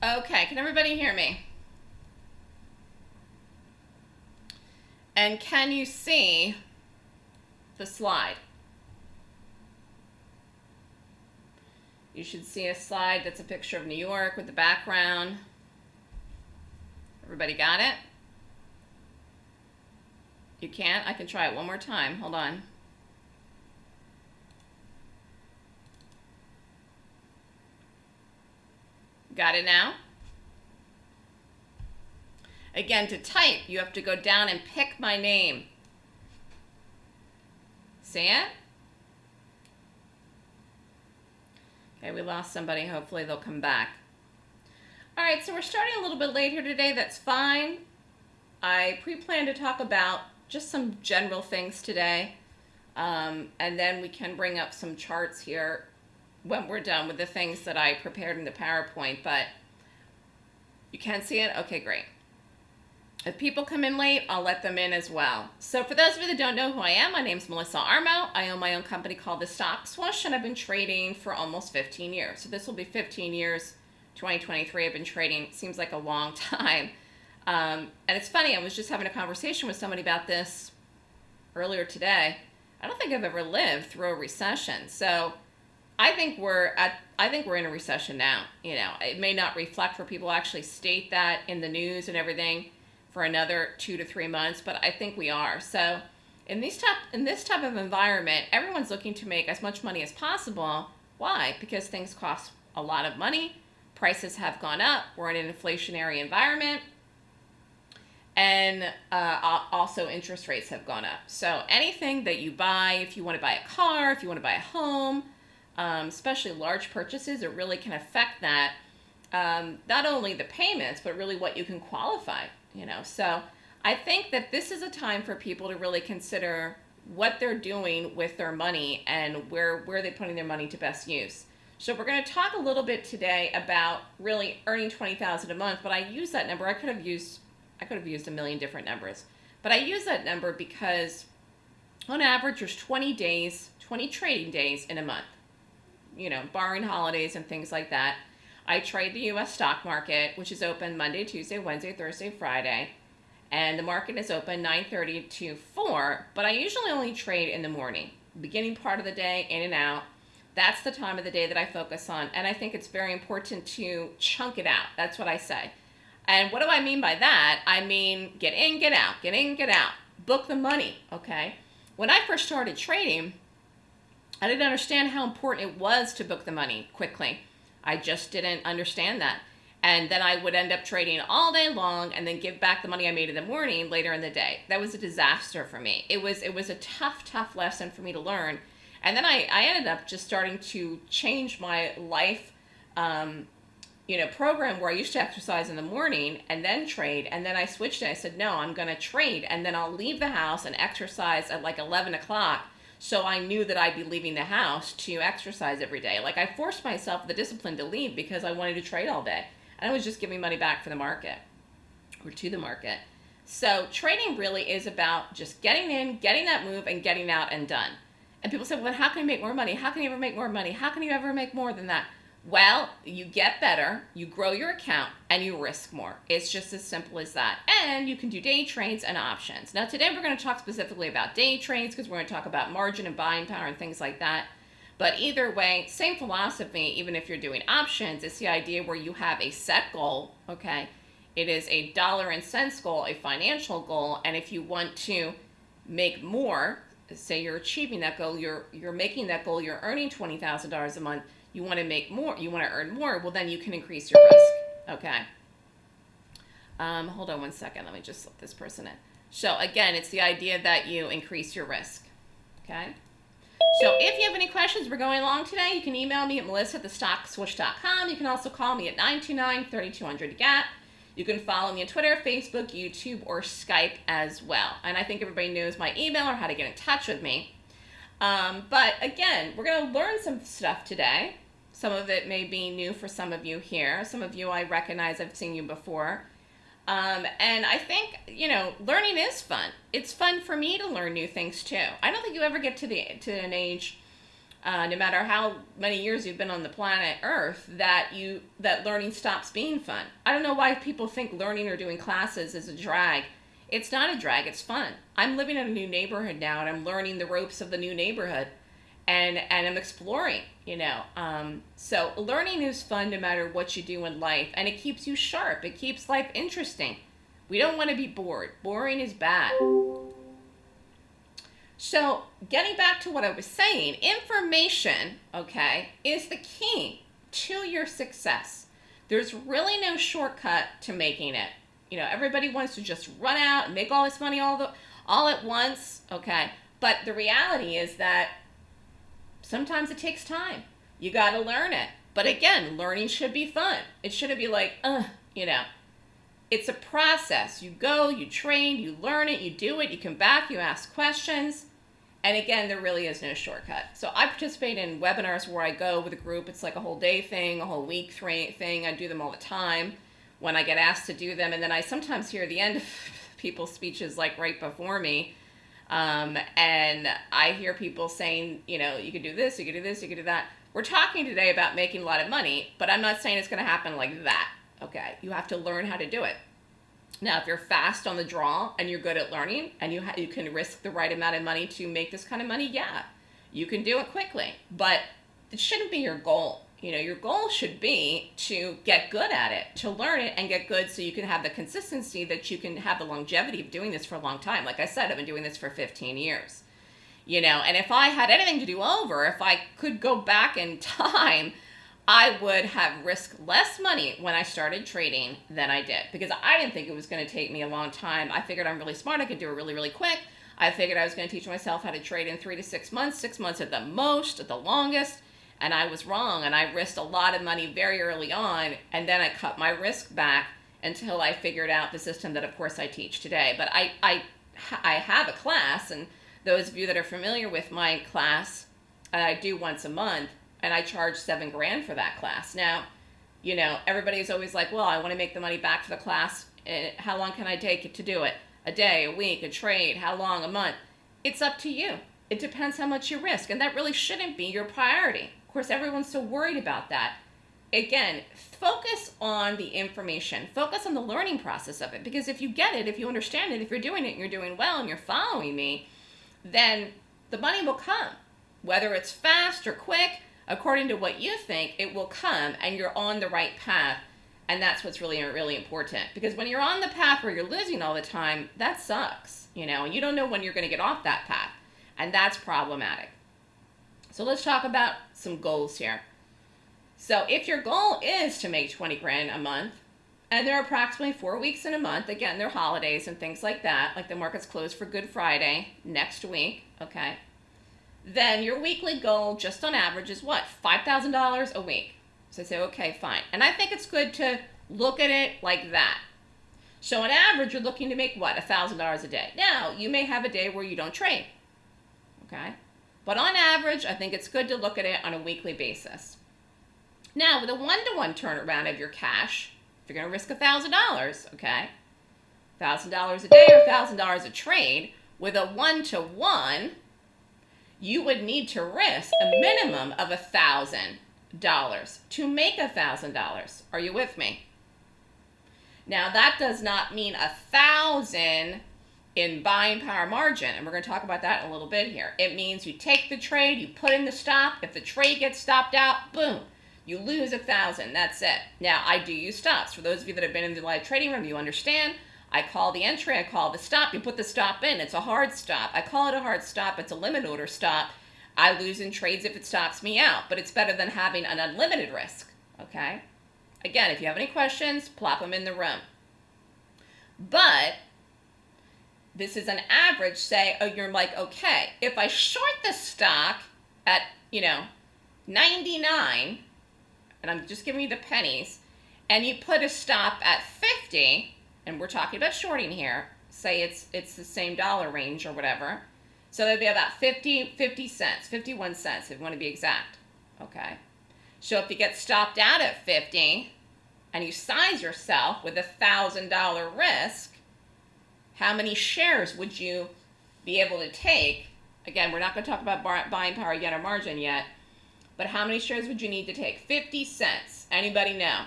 Okay, can everybody hear me? And can you see the slide? You should see a slide that's a picture of New York with the background. Everybody got it? You can't? I can try it one more time. Hold on. Got it now? Again, to type, you have to go down and pick my name. See it? Okay, we lost somebody. Hopefully they'll come back. All right, so we're starting a little bit late here today. That's fine. I pre-planned to talk about just some general things today. Um, and then we can bring up some charts here when we're done with the things that I prepared in the PowerPoint, but you can't see it? Okay, great. If people come in late, I'll let them in as well. So for those of you that don't know who I am, my name is Melissa Armo. I own my own company called The Stock Swoosh, and I've been trading for almost 15 years. So this will be 15 years, 2023. I've been trading, seems like a long time. Um, and it's funny, I was just having a conversation with somebody about this earlier today. I don't think I've ever lived through a recession. So I think we're at I think we're in a recession now. You know, it may not reflect where people actually state that in the news and everything for another two to three months, but I think we are. So in these type in this type of environment, everyone's looking to make as much money as possible. Why? Because things cost a lot of money. Prices have gone up. We're in an inflationary environment. And uh, also interest rates have gone up. So anything that you buy, if you want to buy a car, if you want to buy a home, um, especially large purchases, it really can affect that. Um, not only the payments, but really what you can qualify, you know. So I think that this is a time for people to really consider what they're doing with their money and where, where they're putting their money to best use. So we're going to talk a little bit today about really earning 20,000 a month, but I use that number. I could have used, I could have used a million different numbers, but I use that number because on average there's 20 days, 20 trading days in a month you know, barring holidays and things like that. I trade the U.S. stock market, which is open Monday, Tuesday, Wednesday, Thursday, Friday. And the market is open 9.30 to 4, but I usually only trade in the morning, beginning part of the day, in and out. That's the time of the day that I focus on. And I think it's very important to chunk it out. That's what I say. And what do I mean by that? I mean, get in, get out, get in, get out. Book the money, okay? When I first started trading, I didn't understand how important it was to book the money quickly. I just didn't understand that. And then I would end up trading all day long and then give back the money I made in the morning later in the day. That was a disaster for me. It was it was a tough, tough lesson for me to learn. And then I, I ended up just starting to change my life um, you know, program where I used to exercise in the morning and then trade. And then I switched it. I said, no, I'm going to trade. And then I'll leave the house and exercise at like 11 o'clock so I knew that I'd be leaving the house to exercise every day. Like I forced myself the discipline to leave because I wanted to trade all day. And I was just giving money back for the market or to the market. So trading really is about just getting in, getting that move, and getting out and done. And people say, well, how can you make more money? How can you ever make more money? How can you ever make more than that? Well, you get better, you grow your account, and you risk more. It's just as simple as that. And you can do day trades and options. Now, today we're going to talk specifically about day trades because we're going to talk about margin and buying power and things like that. But either way, same philosophy, even if you're doing options, it's the idea where you have a set goal, okay? It is a dollar and cents goal, a financial goal, and if you want to make more, say you're achieving that goal, you're, you're making that goal, you're earning $20,000 a month, you want to make more, you want to earn more, well, then you can increase your risk. Okay. Um, hold on one second. Let me just let this person in. So again, it's the idea that you increase your risk. Okay. So if you have any questions, we're going along today, you can email me at melissa at. You can also call me at 929-3200-GAP. You can follow me on Twitter, Facebook, YouTube, or Skype as well. And I think everybody knows my email or how to get in touch with me. Um, but again, we're going to learn some stuff today. Some of it may be new for some of you here. Some of you I recognize, I've seen you before. Um, and I think, you know, learning is fun. It's fun for me to learn new things too. I don't think you ever get to the to an age uh, no matter how many years you've been on the planet Earth, that you that learning stops being fun. I don't know why people think learning or doing classes is a drag. It's not a drag. It's fun. I'm living in a new neighborhood now, and I'm learning the ropes of the new neighborhood, and and I'm exploring. You know, um, so learning is fun no matter what you do in life, and it keeps you sharp. It keeps life interesting. We don't want to be bored. Boring is bad. So, getting back to what I was saying, information, okay, is the key to your success. There's really no shortcut to making it. You know, everybody wants to just run out and make all this money all the all at once, okay? But the reality is that sometimes it takes time. You got to learn it. But again, learning should be fun. It shouldn't be like, uh, you know. It's a process. You go, you train, you learn it, you do it, you come back, you ask questions and again, there really is no shortcut. So I participate in webinars where I go with a group. It's like a whole day thing, a whole week thing. I do them all the time when I get asked to do them. And then I sometimes hear the end of people's speeches like right before me. Um, and I hear people saying, you know, you could do this, you could do this, you could do that. We're talking today about making a lot of money, but I'm not saying it's going to happen like that. Okay. You have to learn how to do it. Now, if you're fast on the draw and you're good at learning and you, you can risk the right amount of money to make this kind of money, yeah, you can do it quickly. But it shouldn't be your goal. You know, your goal should be to get good at it, to learn it and get good so you can have the consistency that you can have the longevity of doing this for a long time. Like I said, I've been doing this for 15 years. You know, and if I had anything to do over, if I could go back in time, I would have risked less money when I started trading than I did because I didn't think it was going to take me a long time. I figured I'm really smart. I could do it really, really quick. I figured I was going to teach myself how to trade in three to six months, six months at the most, at the longest. And I was wrong. And I risked a lot of money very early on. And then I cut my risk back until I figured out the system that, of course, I teach today. But I, I, I have a class. And those of you that are familiar with my class, I do once a month and I charge seven grand for that class. Now, you know, everybody's always like, well, I want to make the money back for the class. Eh, how long can I take it to do it? A day, a week, a trade, how long, a month? It's up to you. It depends how much you risk, and that really shouldn't be your priority. Of course, everyone's so worried about that. Again, focus on the information, focus on the learning process of it, because if you get it, if you understand it, if you're doing it and you're doing well and you're following me, then the money will come. Whether it's fast or quick, according to what you think, it will come and you're on the right path. And that's what's really, really important. Because when you're on the path where you're losing all the time, that sucks, you know, and you don't know when you're going to get off that path. And that's problematic. So let's talk about some goals here. So if your goal is to make 20 grand a month, and there are approximately four weeks in a month, again, they're holidays and things like that, like the market's closed for Good Friday next week, okay? then your weekly goal just on average is what? $5,000 a week. So I say, okay, fine. And I think it's good to look at it like that. So on average, you're looking to make what? $1,000 a day. Now, you may have a day where you don't trade. Okay? But on average, I think it's good to look at it on a weekly basis. Now, with a one-to-one turnaround of your cash, if you're going to risk $1,000, okay? $1,000 a day or $1,000 a trade, with a one-to-one, -one, you would need to risk a minimum of a thousand dollars to make a thousand dollars. Are you with me? Now that does not mean a thousand in buying power margin, and we're going to talk about that in a little bit here. It means you take the trade, you put in the stop. If the trade gets stopped out, boom, you lose a thousand. That's it. Now I do use stops. For those of you that have been in the live trading room, you understand. I call the entry, I call the stop, you put the stop in, it's a hard stop. I call it a hard stop, it's a limit order stop. I lose in trades if it stops me out, but it's better than having an unlimited risk, okay? Again, if you have any questions, plop them in the room. But this is an average, say, oh, you're like, okay, if I short the stock at, you know, 99, and I'm just giving you the pennies, and you put a stop at 50, and we're talking about shorting here, say it's it's the same dollar range or whatever. So that'd be about 50, 50 cents, 51 cents if you want to be exact. Okay. So if you get stopped out at 50 and you size yourself with a $1,000 risk, how many shares would you be able to take Again, we're not going to talk about buying power yet or margin yet, but how many shares would you need to take? 50 cents. Anybody know?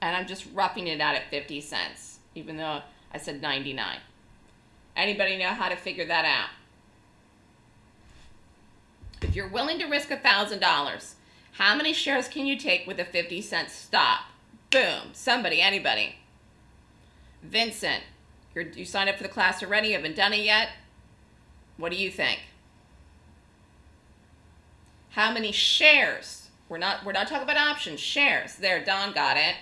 And I'm just roughing it out at 50 cents, even though I said 99. Anybody know how to figure that out? If you're willing to risk $1,000, how many shares can you take with a 50 cent stop? Boom. Somebody, anybody. Vincent, you're, you signed up for the class already, you haven't done it yet. What do you think? How many shares? We're not we're not talking about options, shares. There, Don got it.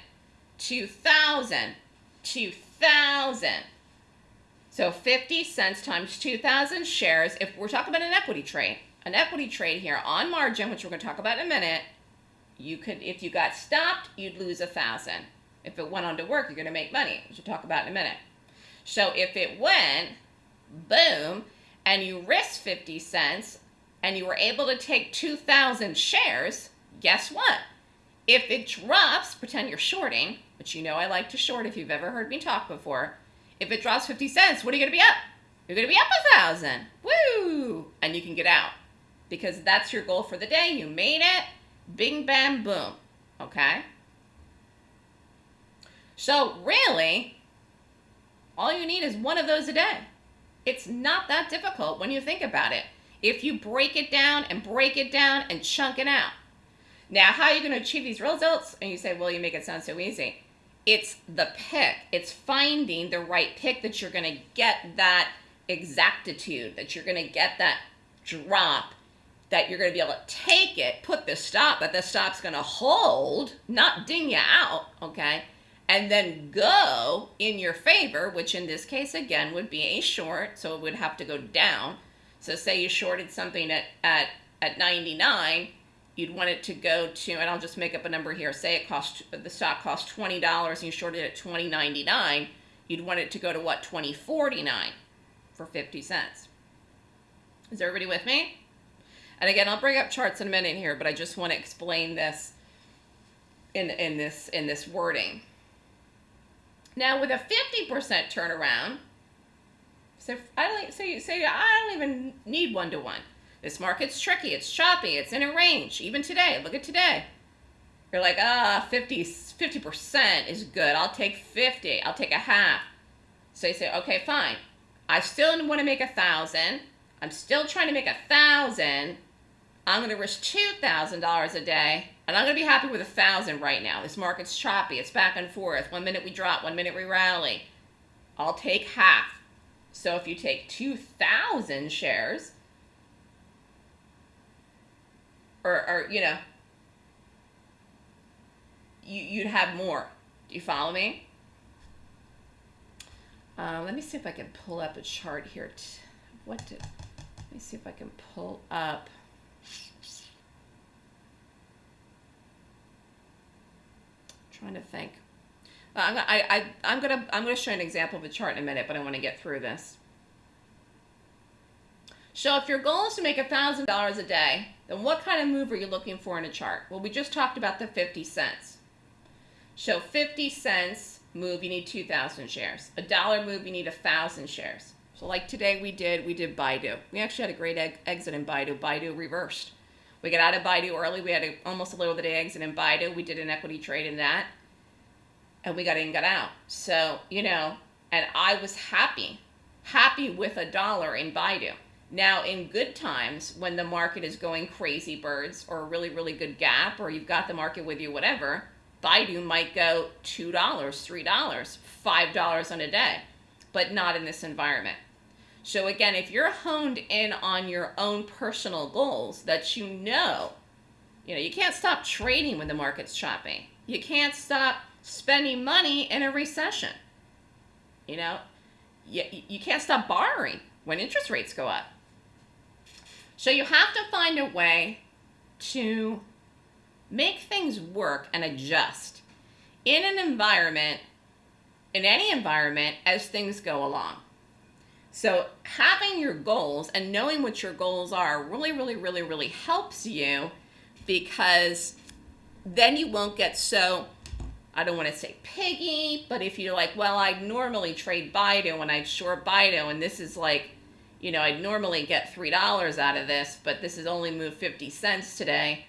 2000. 2000. So 50 cents times 2000 shares if we're talking about an equity trade. An equity trade here on margin, which we're going to talk about in a minute, you could if you got stopped, you'd lose a thousand. If it went on to work, you're going to make money, which we'll talk about in a minute. So if it went, boom, and you risked 50 cents and you were able to take 2,000 shares, guess what? If it drops, pretend you're shorting, which you know I like to short if you've ever heard me talk before. If it drops 50 cents, what are you going to be up? You're going to be up a thousand. Woo! And you can get out because that's your goal for the day. You made it. Bing, bam, boom. Okay? So, really, all you need is one of those a day. It's not that difficult when you think about it. If you break it down and break it down and chunk it out. Now, how are you going to achieve these results? And you say, well, you make it sound so easy. It's the pick. It's finding the right pick that you're going to get that exactitude, that you're going to get that drop, that you're going to be able to take it, put the stop, that the stop's going to hold, not ding you out, okay? And then go in your favor, which in this case again would be a short, so it would have to go down. So say you shorted something at, at, at 99, you'd want it to go to, and I'll just make up a number here, say it cost, the stock cost $20 and you shorted it at 20.99, you'd want it to go to what, 20.49 for 50 cents. Is everybody with me? And again, I'll bring up charts in a minute here, but I just want to explain this in, in, this, in this wording. Now with a 50% turnaround, so I don't say say I don't even need one to one. This market's tricky, it's choppy, it's in a range. Even today, look at today. You're like, ah, 50 percent is good. I'll take 50. I'll take a half. So you say, okay, fine. I still want to make a thousand. I'm still trying to make a thousand. I'm going to risk $2,000 a day, and I'm going to be happy with a 1000 right now. This market's choppy. It's back and forth. One minute we drop, one minute we rally. I'll take half. So if you take 2,000 shares, or, or you know, you, you'd have more. Do you follow me? Uh, let me see if I can pull up a chart here. What did, let me see if I can pull up. Trying to think. Uh, I, I, I'm gonna I'm gonna show an example of a chart in a minute, but I want to get through this. So if your goal is to make $1,000 a day, then what kind of move are you looking for in a chart? Well, we just talked about the 50 cents. So 50 cents move, you need 2,000 shares. A dollar move, you need 1,000 shares. So like today we did, we did Baidu. We actually had a great exit in Baidu. Baidu reversed. We got out of Baidu early. We had a, almost a little of the day exit in Baidu. We did an equity trade in that. And we got in, got out. So, you know, and I was happy, happy with a dollar in Baidu. Now, in good times, when the market is going crazy birds or a really, really good gap, or you've got the market with you, whatever, Baidu might go $2, $3, $5 on a day, but not in this environment. So again, if you're honed in on your own personal goals that you know, you know, you can't stop trading when the market's chopping. You can't stop spending money in a recession. You know, you, you can't stop borrowing when interest rates go up. So you have to find a way to make things work and adjust in an environment, in any environment, as things go along. So having your goals and knowing what your goals are really, really, really, really helps you because then you won't get so, I don't want to say piggy, but if you're like, well, I'd normally trade Baidu and I'd short Baidu and this is like, you know, I'd normally get $3 out of this, but this has only moved 50 cents today.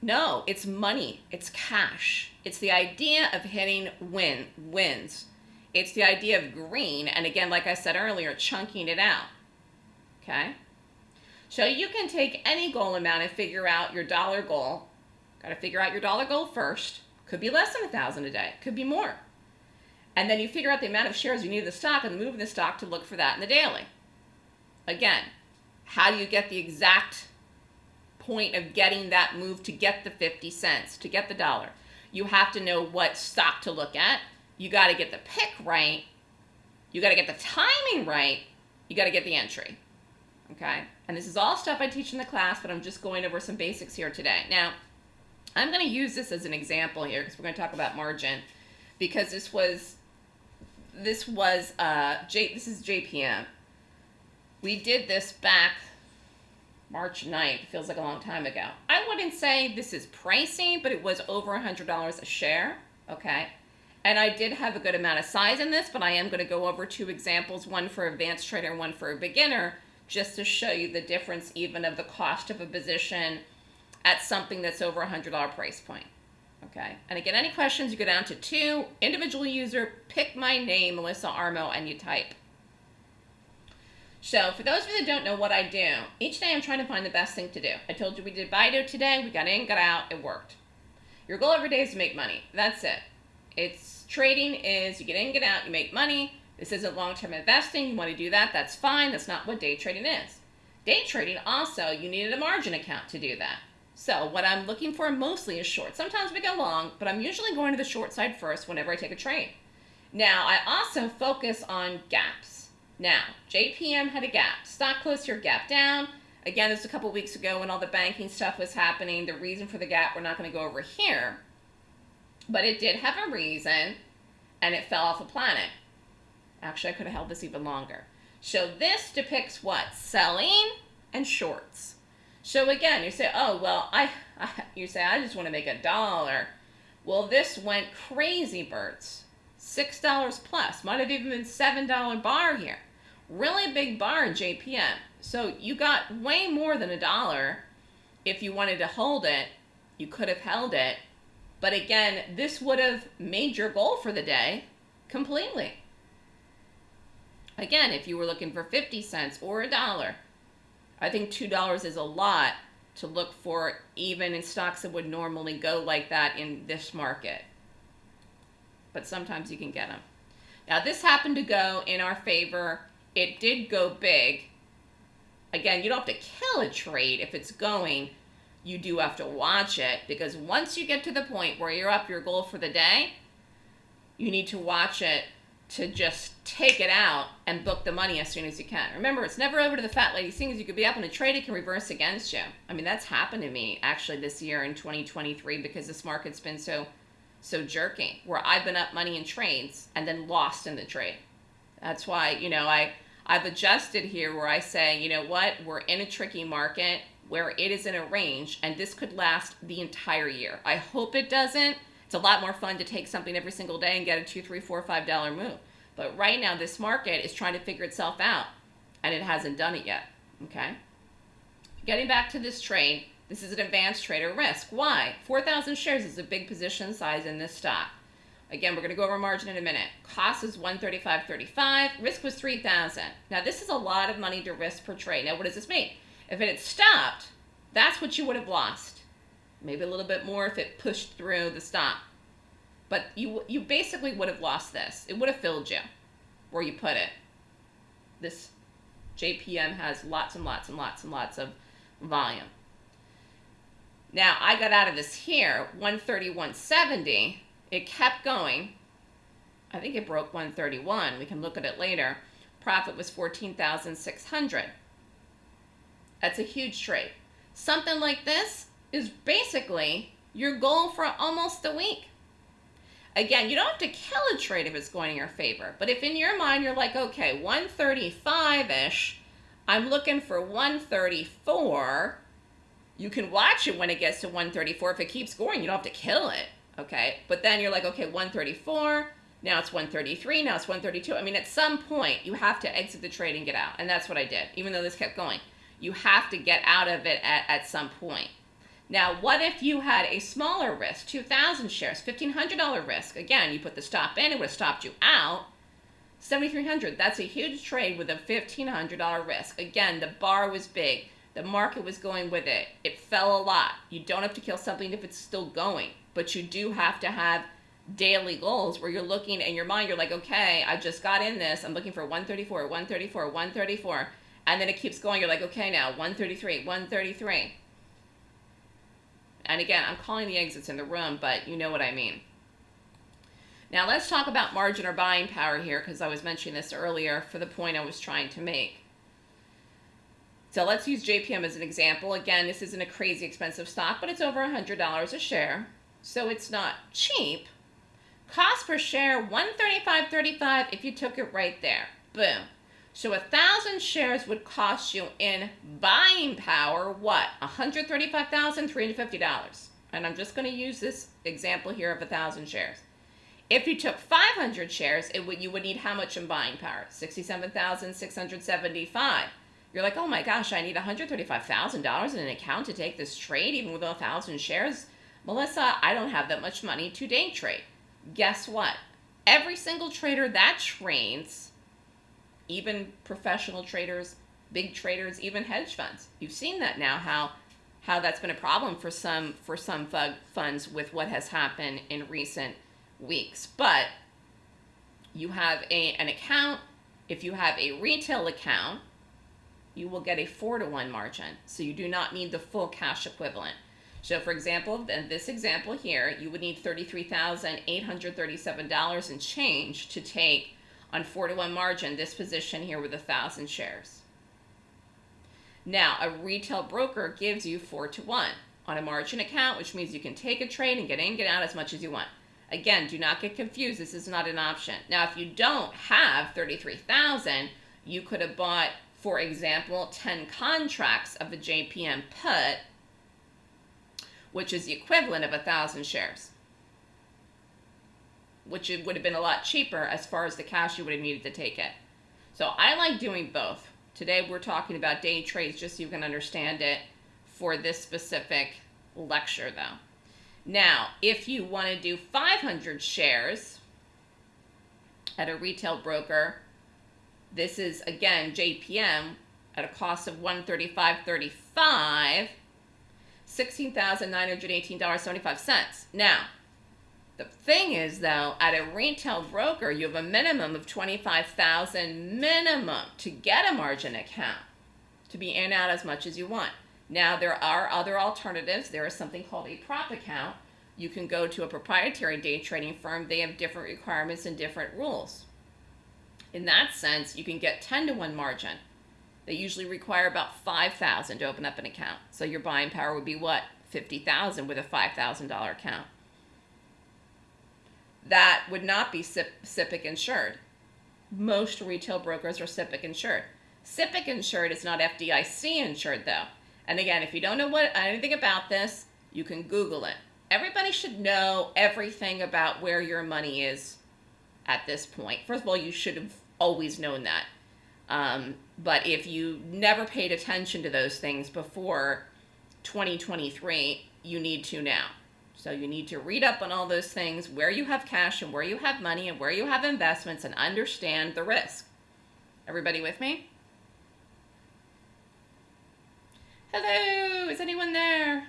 No, it's money. It's cash. It's the idea of hitting win wins. It's the idea of green, and again, like I said earlier, chunking it out. Okay? So you can take any goal amount and figure out your dollar goal. Got to figure out your dollar goal first. Could be less than a thousand a day. Could be more. And then you figure out the amount of shares you need of the stock and move the stock to look for that in the daily. Again, how do you get the exact point of getting that move to get the 50 cents, to get the dollar? You have to know what stock to look at. You got to get the pick right. You got to get the timing right. You got to get the entry. Okay? And this is all stuff I teach in the class, but I'm just going over some basics here today. Now, I'm going to use this as an example here because we're going to talk about margin because this was this was uh J this is JPM we did this back March 9th, feels like a long time ago. I wouldn't say this is pricey, but it was over $100 a share, okay? And I did have a good amount of size in this, but I am going to go over two examples, one for advanced trader and one for a beginner, just to show you the difference even of the cost of a position at something that's over a $100 price point. Okay, and again, any questions, you go down to two, individual user, pick my name, Melissa Armo, and you type. So for those of you that don't know what I do, each day I'm trying to find the best thing to do. I told you we did Baidu today. We got in, got out, it worked. Your goal every day is to make money. That's it. It's trading is you get in, get out, you make money. This isn't long-term investing. You want to do that, that's fine. That's not what day trading is. Day trading also, you needed a margin account to do that. So what I'm looking for mostly is short. Sometimes we go long, but I'm usually going to the short side first whenever I take a trade. Now, I also focus on gaps. Now, JPM had a gap. Stock closed here, gap down. Again, this was a couple weeks ago when all the banking stuff was happening. The reason for the gap, we're not going to go over here. But it did have a reason, and it fell off a planet. Actually, I could have held this even longer. So this depicts what? Selling and shorts. So again, you say, oh, well, I, I you say, I just want to make a dollar. Well, this went crazy, birds. $6 plus. Might have even been $7 bar here really big bar in JPM. So you got way more than a dollar. If you wanted to hold it, you could have held it. But again, this would have made your goal for the day completely. Again, if you were looking for 50 cents or a dollar, I think $2 is a lot to look for even in stocks that would normally go like that in this market. But sometimes you can get them. Now this happened to go in our favor it did go big. Again, you don't have to kill a trade if it's going. You do have to watch it because once you get to the point where you're up your goal for the day, you need to watch it to just take it out and book the money as soon as you can. Remember, it's never over to the fat lady Seeing as You could be up in a trade, it can reverse against you. I mean, that's happened to me actually this year in 2023 because this market's been so so jerky where I've been up money in trades and then lost in the trade. That's why, you know, I, I've adjusted here where I say, you know what, we're in a tricky market where it is in a range and this could last the entire year. I hope it doesn't. It's a lot more fun to take something every single day and get a two, three, four, five dollar move. But right now, this market is trying to figure itself out and it hasn't done it yet. Okay. Getting back to this trade, this is an advanced trader risk. Why? 4,000 shares is a big position size in this stock. Again, we're going to go over margin in a minute. Cost is 135.35. Risk was 3,000. Now, this is a lot of money to risk per trade. Now, what does this mean? If it had stopped, that's what you would have lost. Maybe a little bit more if it pushed through the stop. But you, you basically would have lost this. It would have filled you where you put it. This JPM has lots and lots and lots and lots of volume. Now, I got out of this here, 131.70 it kept going. I think it broke 131. We can look at it later. Profit was 14,600. That's a huge trade. Something like this is basically your goal for almost a week. Again, you don't have to kill a trade if it's going in your favor. But if in your mind you're like, okay, 135-ish, I'm looking for 134, you can watch it when it gets to 134. If it keeps going, you don't have to kill it okay? But then you're like, okay, 134, Now it's 133, now it's 132. I mean, at some point, you have to exit the trade and get out. And that's what I did, even though this kept going. You have to get out of it at, at some point. Now, what if you had a smaller risk, 2,000 shares, $1,500 risk? Again, you put the stop in, it would have stopped you out. 7,300, that's a huge trade with a $1,500 risk. Again, the bar was big. The market was going with it. It fell a lot. You don't have to kill something if it's still going, but you do have to have daily goals where you're looking in your mind, you're like, okay, I just got in this. I'm looking for 134, 134, 134. And then it keeps going. You're like, okay, now 133, 133. And again, I'm calling the exits in the room, but you know what I mean. Now let's talk about margin or buying power here because I was mentioning this earlier for the point I was trying to make. So let's use JPM as an example. Again, this isn't a crazy expensive stock, but it's over $100 a share. So it's not cheap, Cost per share, 135.35 if you took it right there. Boom. So a thousand shares would cost you in buying power what? $135,350. And I'm just going to use this example here of a thousand shares. If you took 500 shares, it would you would need how much in buying power? 67,675. You're like, oh my gosh, I need $135,000 in an account to take this trade, even with a thousand shares. Melissa, I don't have that much money to day trade guess what? Every single trader that trades, even professional traders, big traders, even hedge funds, you've seen that now how how that's been a problem for some for some funds with what has happened in recent weeks. But you have a, an account, if you have a retail account, you will get a four to one margin. So you do not need the full cash equivalent. So for example, in this example here, you would need $33,837 and change to take on 4 to 1 margin this position here with a 1,000 shares. Now, a retail broker gives you 4 to 1 on a margin account, which means you can take a trade and get in, get out as much as you want. Again, do not get confused. This is not an option. Now, if you don't have 33,000, you could have bought, for example, 10 contracts of a JPM put which is the equivalent of a thousand shares, which it would have been a lot cheaper as far as the cash you would have needed to take it. So I like doing both. Today we're talking about day trades just so you can understand it for this specific lecture though. Now, if you want to do 500 shares at a retail broker, this is again JPM at a cost of 135.35 $16,918.75. Now, the thing is though, at a retail broker, you have a minimum of 25,000 minimum to get a margin account to be in out as much as you want. Now, there are other alternatives. There is something called a prop account. You can go to a proprietary day trading firm. They have different requirements and different rules. In that sense, you can get 10 to 1 margin. They usually require about 5000 to open up an account. So your buying power would be what? 50000 with a $5,000 account. That would not be SIPC insured. Most retail brokers are SIPC insured. SIPC insured is not FDIC insured though. And again, if you don't know what anything about this, you can Google it. Everybody should know everything about where your money is at this point. First of all, you should have always known that. Um, but if you never paid attention to those things before 2023, you need to now. So you need to read up on all those things, where you have cash and where you have money and where you have investments and understand the risk. Everybody with me? Hello, is anyone there?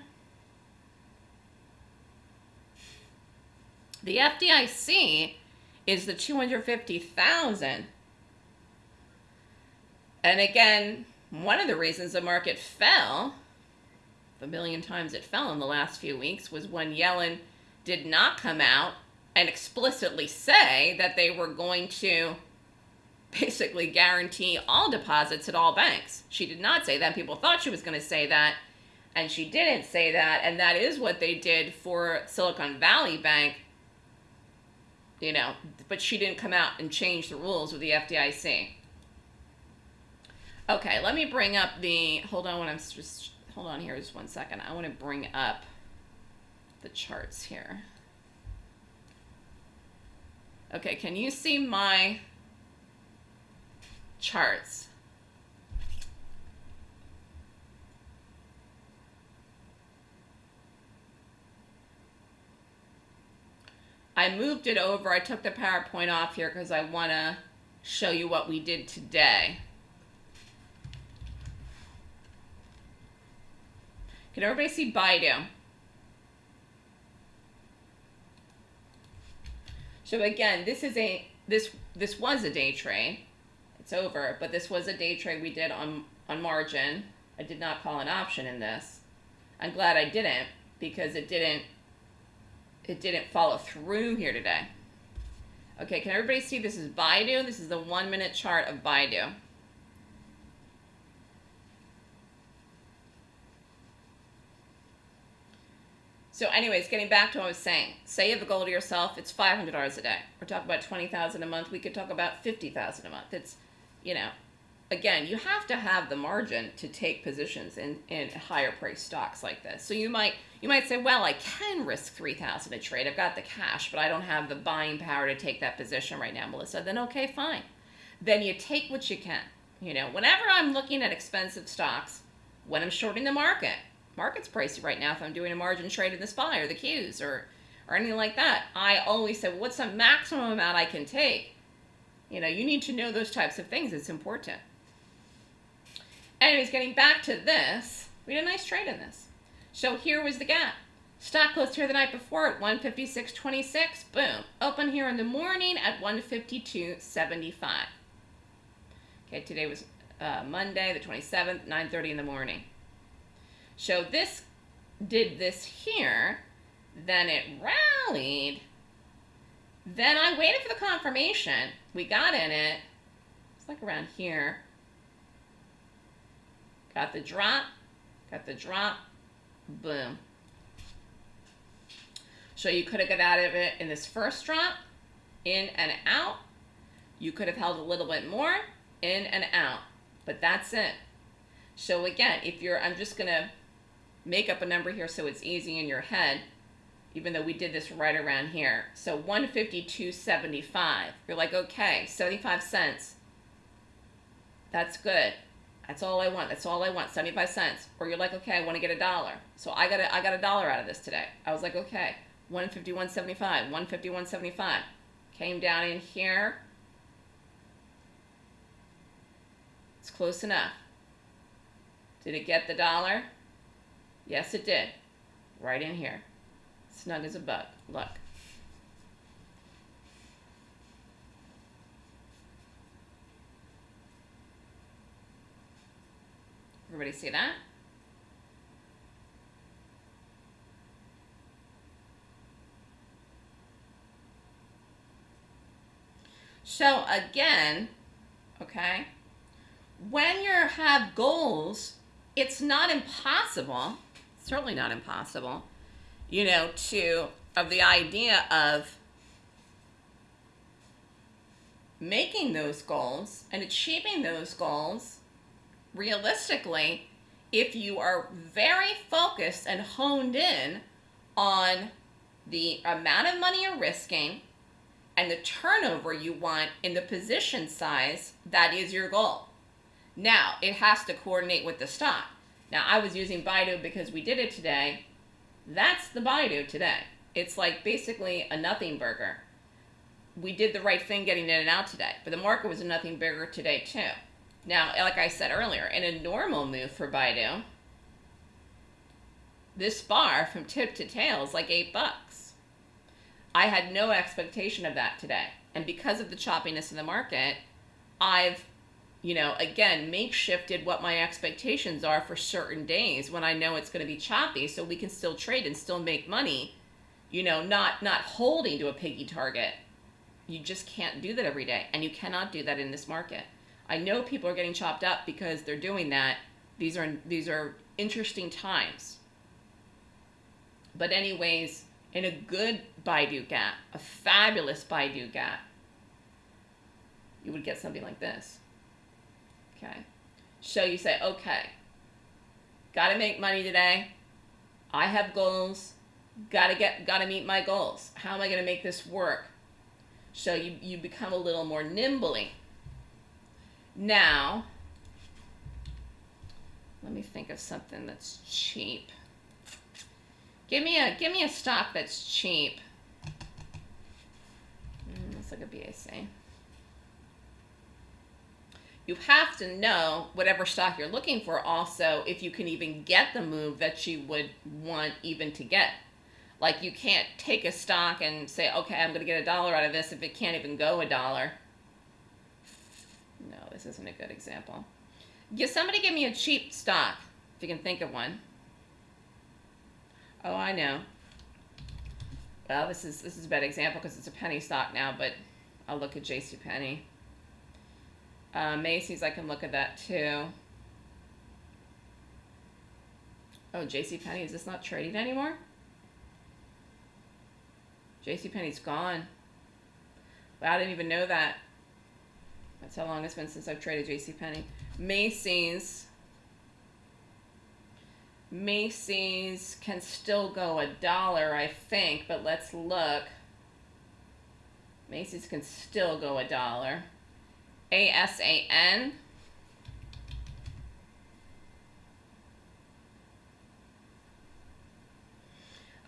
The FDIC is the 250,000 and again, one of the reasons the market fell, the million times it fell in the last few weeks, was when Yellen did not come out and explicitly say that they were going to basically guarantee all deposits at all banks. She did not say that. People thought she was going to say that, and she didn't say that. And that is what they did for Silicon Valley Bank, you know, but she didn't come out and change the rules with the FDIC. Okay, let me bring up the, hold on when I'm just, hold on here just one second. I want to bring up the charts here. Okay, can you see my charts? I moved it over. I took the PowerPoint off here because I want to show you what we did today. Can everybody see Baidu? So again, this is a this this was a day trade. It's over, but this was a day trade we did on on margin. I did not call an option in this. I'm glad I didn't because it didn't it didn't follow through here today. Okay, can everybody see this is Baidu? This is the one minute chart of Baidu. So anyways, getting back to what I was saying, say you have a goal to yourself, it's $500 a day. We're talking about 20000 a month. We could talk about 50000 a month. It's, you know, again, you have to have the margin to take positions in, in higher price stocks like this. So you might you might say, well, I can risk 3000 a trade. I've got the cash, but I don't have the buying power to take that position right now, Melissa. Then okay, fine. Then you take what you can. You know, whenever I'm looking at expensive stocks, when I'm shorting the market, market's pricey right now if I'm doing a margin trade in the SPY or the Qs or, or anything like that. I always say, what's the maximum amount I can take? You know, you need to know those types of things. It's important. Anyways, getting back to this, we had a nice trade in this. So here was the gap. Stock closed here the night before at 156.26. Boom. Open here in the morning at 152.75. Okay, today was uh, Monday, the 27th, 9.30 in the morning. So this did this here, then it rallied, then I waited for the confirmation. We got in it, it's like around here. Got the drop, got the drop, boom. So you could have got out of it in this first drop, in and out. You could have held a little bit more, in and out, but that's it. So again, if you're, I'm just gonna make up a number here so it's easy in your head, even though we did this right around here. So 152.75. You're like, okay, 75 cents. That's good. That's all I want. That's all I want. 75 cents. Or you're like, okay, I want to get a dollar. So I got a, I got a dollar out of this today. I was like, okay, 151.75, 151.75. Came down in here. It's close enough. Did it get the dollar? Yes, it did. Right in here. Snug as a bug. Look. Everybody see that? So again, okay, when you have goals, it's not impossible certainly not impossible, you know, to, of the idea of making those goals and achieving those goals realistically if you are very focused and honed in on the amount of money you're risking and the turnover you want in the position size that is your goal. Now, it has to coordinate with the stock. Now, I was using Baidu because we did it today. That's the Baidu today. It's like basically a nothing burger. We did the right thing getting in and out today, but the market was a nothing burger today too. Now, like I said earlier, in a normal move for Baidu, this bar from tip to tail is like eight bucks. I had no expectation of that today. And because of the choppiness in the market, I've you know, again, makeshifted what my expectations are for certain days when I know it's going to be choppy so we can still trade and still make money, you know, not not holding to a piggy target. You just can't do that every day and you cannot do that in this market. I know people are getting chopped up because they're doing that. These are these are interesting times. But anyways, in a good Baidu gap, a fabulous Baidu gap, you would get something like this. Okay. So you say, okay, got to make money today. I have goals. Got to get, got to meet my goals. How am I going to make this work? So you, you become a little more nimbly. Now, let me think of something that's cheap. Give me a give me a stock that's cheap. Mm, let's look at BAC. You have to know whatever stock you're looking for also if you can even get the move that you would want even to get. Like you can't take a stock and say, okay, I'm going to get a dollar out of this if it can't even go a dollar. No, this isn't a good example. Give somebody give me a cheap stock if you can think of one. Oh, I know. Well, this is this is a bad example because it's a penny stock now, but I'll look at J.C. Penney. Uh, Macy's, I can look at that too. Oh, J.C. Penney, is this not traded anymore? J.C. Penney's gone. Wow, I didn't even know that. That's how long it's been since I've traded J.C. Penney. Macy's. Macy's can still go a dollar, I think, but let's look. Macy's can still go a dollar. ASAN.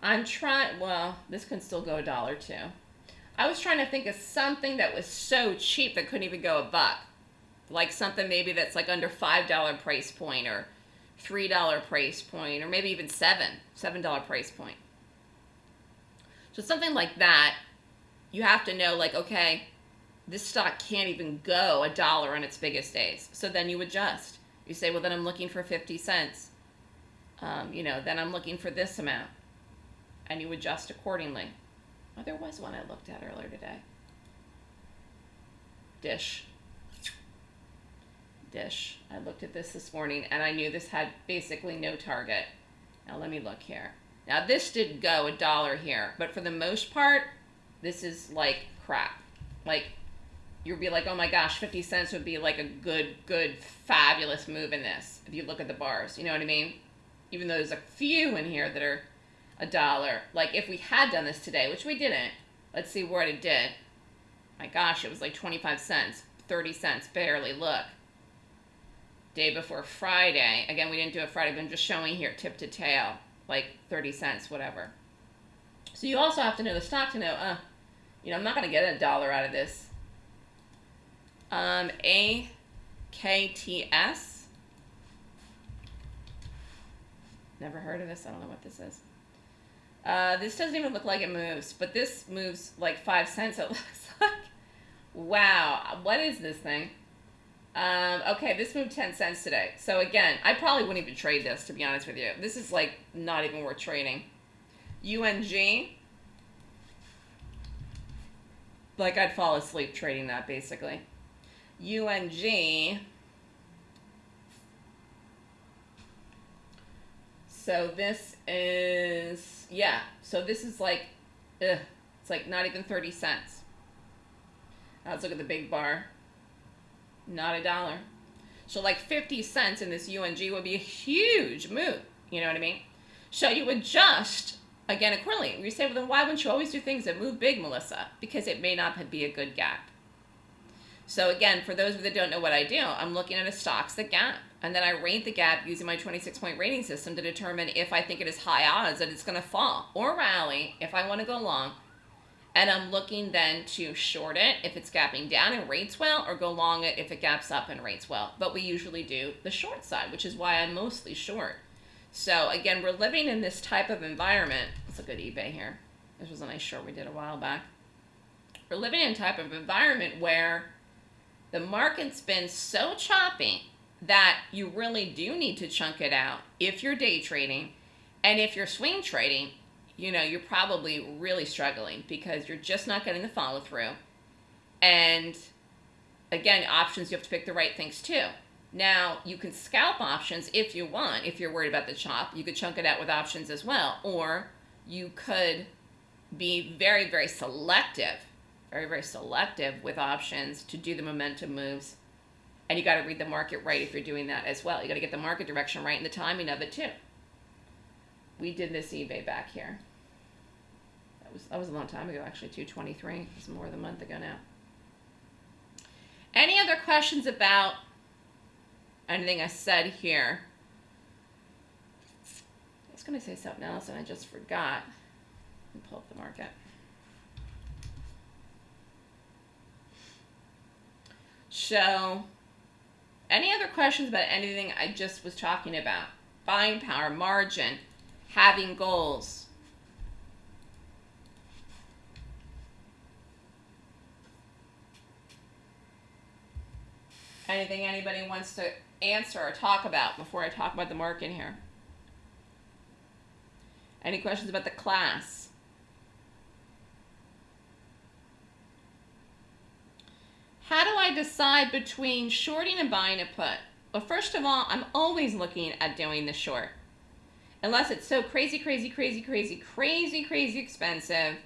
I'm trying, well, this can still go a dollar too. I was trying to think of something that was so cheap that couldn't even go a buck. Like something maybe that's like under $5 price point or $3 price point or maybe even 7 $7 price point. So something like that, you have to know like, okay, this stock can't even go a dollar on its biggest days. So then you adjust. You say, well, then I'm looking for 50 cents. Um, you know, then I'm looking for this amount. And you adjust accordingly. Oh, there was one I looked at earlier today. Dish. Dish. I looked at this this morning and I knew this had basically no target. Now let me look here. Now this did go a dollar here, but for the most part, this is like crap. Like you'd be like, oh my gosh, 50 cents would be like a good, good, fabulous move in this if you look at the bars. You know what I mean? Even though there's a few in here that are a dollar. Like if we had done this today, which we didn't, let's see what it did. My gosh, it was like 25 cents, 30 cents, barely. Look. Day before Friday. Again, we didn't do a Friday, but I'm just showing here tip to tail, like 30 cents, whatever. So you also have to know the stock to know, uh, you know, I'm not going to get a dollar out of this. Um, AKTS. Never heard of this. I don't know what this is. Uh, this doesn't even look like it moves, but this moves like five cents, it looks like. Wow. What is this thing? Um, okay, this moved 10 cents today. So again, I probably wouldn't even trade this, to be honest with you. This is like not even worth trading. UNG. Like I'd fall asleep trading that, basically. UNG. So this is, yeah, so this is like, ugh, it's like not even 30 cents. Now let's look at the big bar. Not a dollar. So like 50 cents in this UNG would be a huge move. You know what I mean? So you adjust, again, accordingly. You say, well, then why wouldn't you always do things that move big, Melissa? Because it may not be a good gap. So again, for those of you that don't know what I do, I'm looking at a stocks that gap. And then I rate the gap using my 26 point rating system to determine if I think it is high odds that it's going to fall or rally if I want to go long. And I'm looking then to short it if it's gapping down and rates well or go long it if it gaps up and rates well. But we usually do the short side, which is why I'm mostly short. So again, we're living in this type of environment. Let's look at eBay here. This was a nice short we did a while back. We're living in a type of environment where the market's been so choppy that you really do need to chunk it out if you're day trading. And if you're swing trading, you know, you're probably really struggling because you're just not getting the follow through. And again, options, you have to pick the right things too. Now, you can scalp options if you want, if you're worried about the chop. You could chunk it out with options as well. Or you could be very, very selective very, very selective with options to do the momentum moves. And you got to read the market right if you're doing that as well. You got to get the market direction right and the timing of it too. We did this eBay back here. That was that was a long time ago actually 223 It's more than a month ago now any other questions about anything i said here i was going to say something else and i just forgot pull up the market so any other questions about anything i just was talking about buying power margin having goals Anything anybody wants to answer or talk about before I talk about the market here? Any questions about the class? How do I decide between shorting and buying a put? Well, first of all, I'm always looking at doing the short. Unless it's so crazy, crazy, crazy, crazy, crazy, crazy expensive,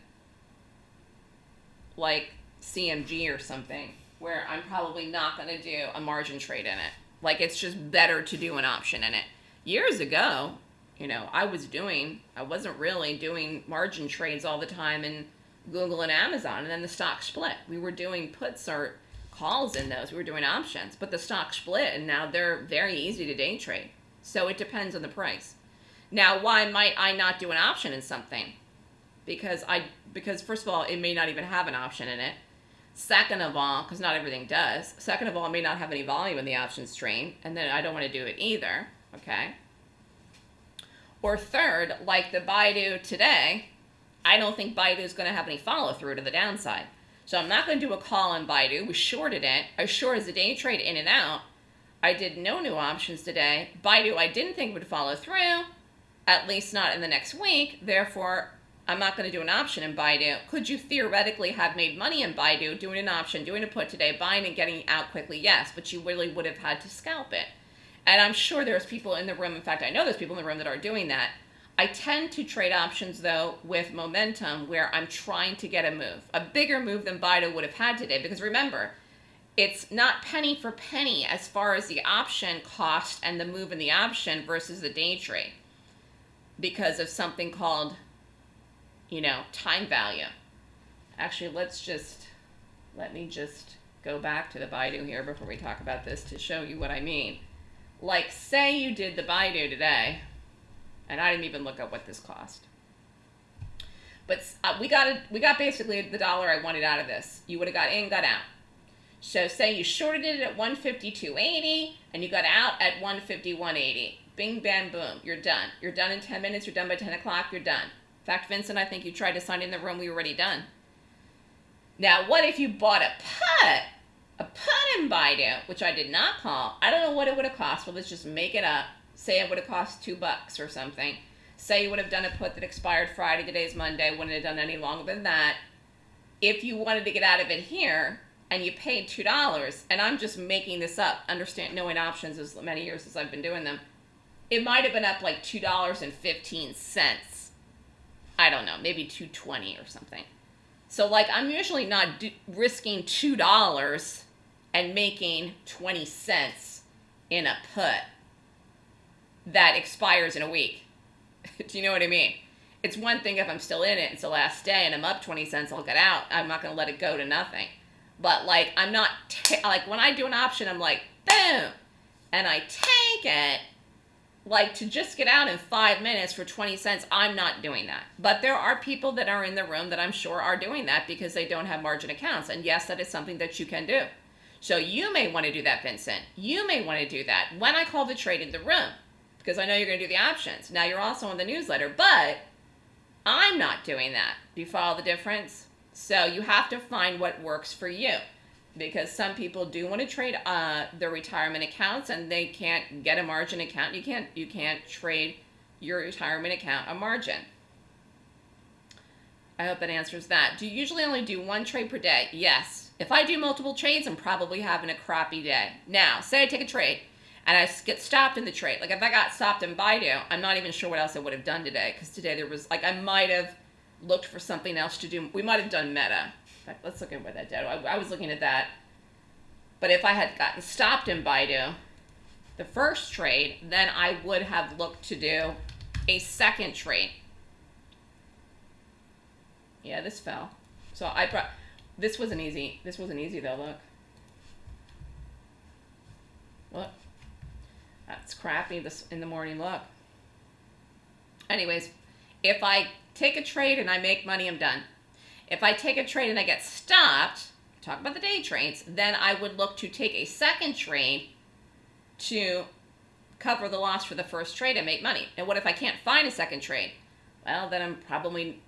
like CMG or something where I'm probably not going to do a margin trade in it. Like it's just better to do an option in it. Years ago, you know, I was doing, I wasn't really doing margin trades all the time in Google and Amazon, and then the stock split. We were doing puts or calls in those. We were doing options, but the stock split, and now they're very easy to day trade. So it depends on the price. Now, why might I not do an option in something? Because I, because first of all, it may not even have an option in it. Second of all, because not everything does. Second of all, it may not have any volume in the options stream, and then I don't want to do it either, okay? Or third, like the Baidu today, I don't think Baidu is going to have any follow through to the downside. So I'm not going to do a call on Baidu. We shorted it. I shorted the day trade in and out. I did no new options today. Baidu I didn't think would follow through, at least not in the next week. Therefore, I'm not going to do an option in Baidu. Could you theoretically have made money in Baidu doing an option, doing a put today, buying and getting out quickly? Yes, but you really would have had to scalp it. And I'm sure there's people in the room, in fact, I know there's people in the room that are doing that. I tend to trade options though with momentum where I'm trying to get a move, a bigger move than Baidu would have had today. Because remember, it's not penny for penny as far as the option cost and the move in the option versus the day trade because of something called you know, time value. Actually, let's just, let me just go back to the Baidu here before we talk about this to show you what I mean. Like, say you did the Baidu today, and I didn't even look up what this cost. But uh, we got a, we got basically the dollar I wanted out of this. You would have got in, got out. So say you shorted it at 152.80 and you got out at 151.80. Bing, bam, boom. You're done. You're done in 10 minutes. You're done by 10 o'clock. You're done In fact, Vincent, I think you tried to sign in the room. We were already done. Now, what if you bought a put? A put in Baidu, which I did not call. I don't know what it would have cost. Well, let's just make it up. Say it would have cost two bucks or something. Say you would have done a put that expired Friday. Today's Monday. Wouldn't have done any longer than that. If you wanted to get out of it here, and you paid two dollars, and I'm just making this up, understand knowing options as many years as I've been doing them, it might have been up like two dollars and fifteen cents I don't know, maybe 220 or something. So like I'm usually not do- risking $2 and making 20 cents in a put that expires in a week. do you know what I mean? It's one thing if I'm still in it, it's the last day and I'm up 20 cents, I'll get out. I'm not going to let it go to nothing. But like I'm not like when I do an option, I'm like boom, and I take it like to just get out in five minutes for 20 cents, I'm not doing that. But there are people that are in the room that I'm sure are doing that because they don't have margin accounts. And yes, that is something that you can do. So you may want to do that, Vincent. You may want to do that when I call the trade in the room because I know you're going to do the options. Now you're also on the newsletter, but I'm not doing that. Do you follow the difference? So you have to find what works for you because some people do want to trade uh, their retirement accounts and they can't get a margin account. You can't you can't trade your retirement account a margin. I hope that answers that. Do you usually only do one trade per day? Yes. If I do multiple trades, I'm probably having a crappy day. Now, say I take a trade and I get stopped in the trade. Like if I got stopped in Baidu, I'm not even sure what else I would have done today because today there was like I might have looked for something else to do. We might have done meta fact, let's look at what that did. I, I was looking at that. But if I had gotten stopped in Baidu, the first trade, then I would have looked to do a second trade. Yeah, this fell. So I brought, this wasn't easy. This wasn't easy though, look. Look. That's crappy this in the morning, look. Anyways, if I take a trade and I make money, I'm done. If I take a trade and I get stopped, talk about the day trades, then I would look to take a second trade to cover the loss for the first trade and make money. And what if I can't find a second trade? Well, then I'm probably